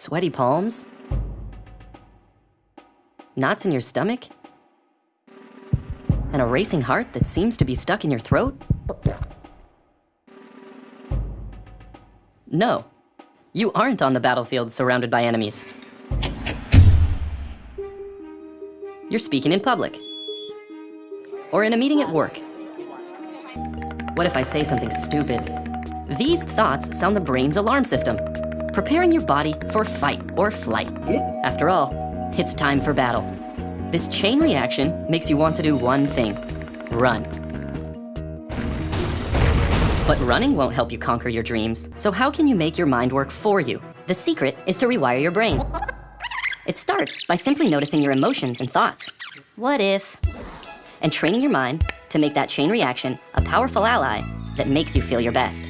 Sweaty palms? Knots in your stomach? And a racing heart that seems to be stuck in your throat? No, you aren't on the battlefield surrounded by enemies. You're speaking in public. Or in a meeting at work. What if I say something stupid? These thoughts sound the brain's alarm system, preparing your body for fight or flight. After all, it's time for battle. This chain reaction makes you want to do one thing, run. But running won't help you conquer your dreams, so how can you make your mind work for you? The secret is to rewire your brain. It starts by simply noticing your emotions and thoughts. What if? And training your mind to make that chain reaction a powerful ally that makes you feel your best.